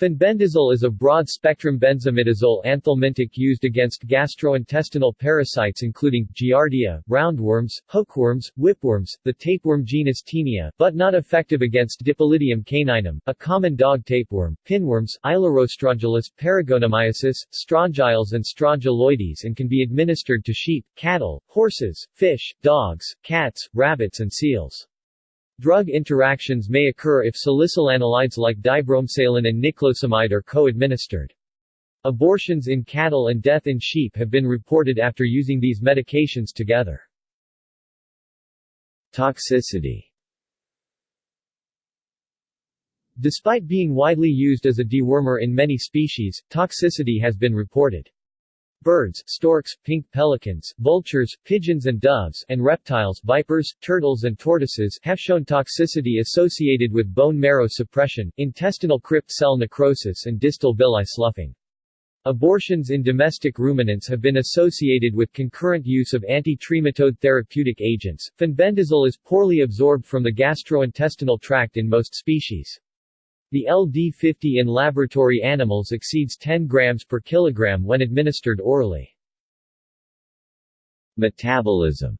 Fenbendazole is a broad-spectrum benzimidazole anthelmintic used against gastrointestinal parasites including, Giardia, roundworms, hookworms, whipworms, the tapeworm genus Taenia, but not effective against Dipylidium caninum, a common dog tapeworm, pinworms, Aelurostrongylus, Paragonimiasis, strongyles and strongyloides and can be administered to sheep, cattle, horses, fish, dogs, cats, rabbits and seals. Drug interactions may occur if salicylanilides like dibromsalan and niclosamide are co-administered. Abortions in cattle and death in sheep have been reported after using these medications together. Toxicity Despite being widely used as a dewormer in many species, toxicity has been reported. Birds, storks, pink pelicans, vultures, pigeons and doves, and reptiles vipers, turtles and tortoises have shown toxicity associated with bone marrow suppression, intestinal crypt cell necrosis and distal villi sloughing. Abortions in domestic ruminants have been associated with concurrent use of anti-trematode therapeutic agents. Fenbendazole is poorly absorbed from the gastrointestinal tract in most species. The LD50 in laboratory animals exceeds 10 grams per kilogram when administered orally. Metabolism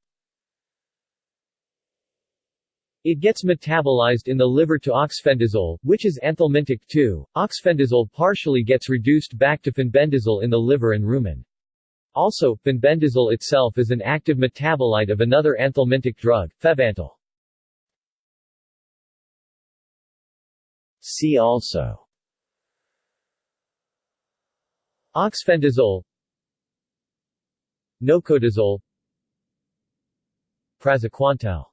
It gets metabolized in the liver to oxfendazole, which is anthelmintic too. Oxfendazole partially gets reduced back to fenbendazole in the liver and rumen. Also, fenbendazole itself is an active metabolite of another anthelmintic drug, febantel. See also. Oxfendazole. Nocodazole. Praziquantel.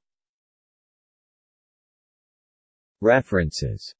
References